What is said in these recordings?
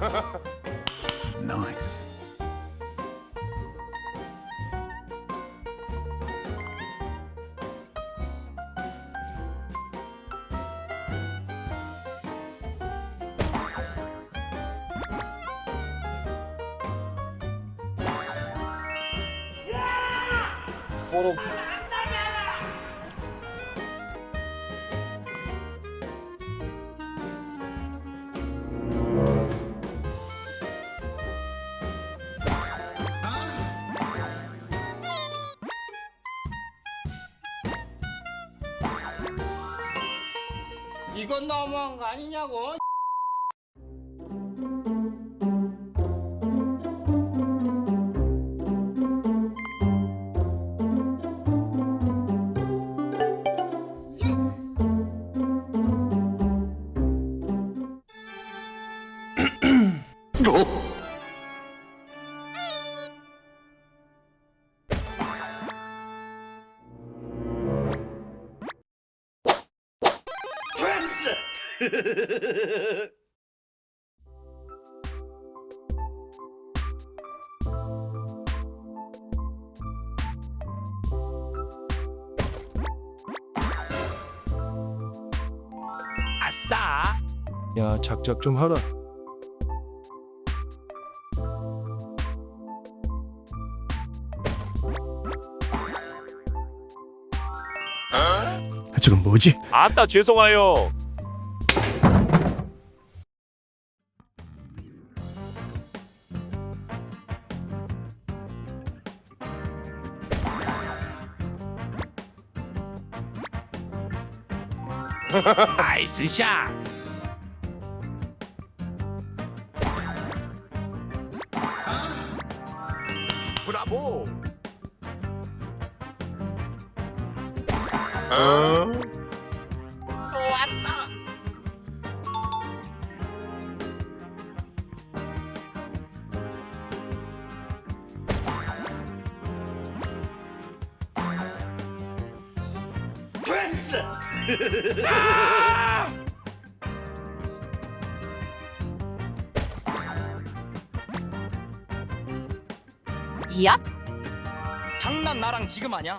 nice. Yeah! What a... 이건 너무한 거 아니냐고. 아싸! 야 작작 좀 하라 아, 저건 뭐지? 아따 죄송해요. 나이스 샷! 브라보! 또 얍 장난 나랑 지금 하냐?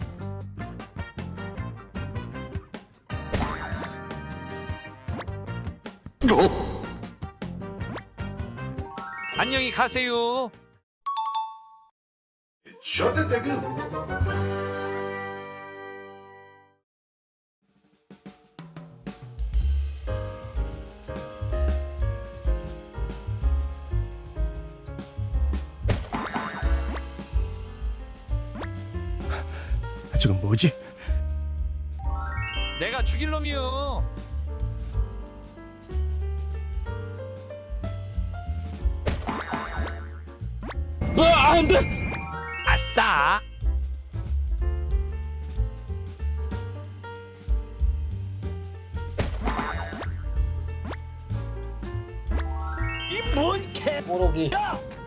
안녕히 가세요. 아, 저건 뭐지? 내가 죽일 놈이요. 아, 안 돼! 아싸! 이뭔 개. 뽀록이 알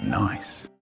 Nice